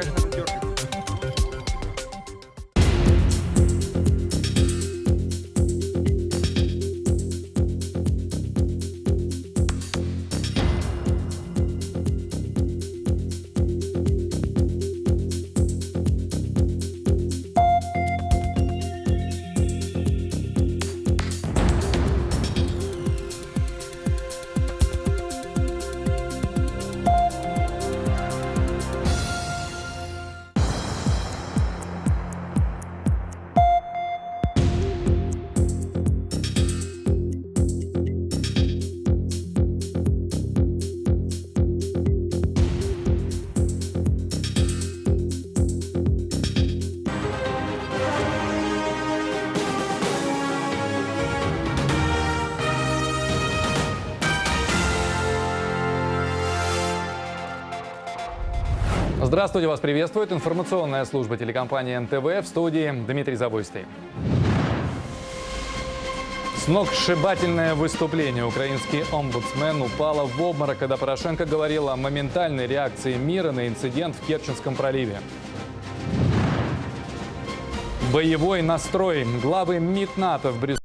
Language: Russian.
Gracias, Здравствуйте, вас приветствует информационная служба телекомпании НТВ в студии Дмитрий Забойстый. Сногсшибательное выступление. Украинский омбудсмен упала в обморок, когда Порошенко говорил о моментальной реакции мира на инцидент в Керченском проливе. Боевой настрой. Главы МИД НАТО в Брюсселе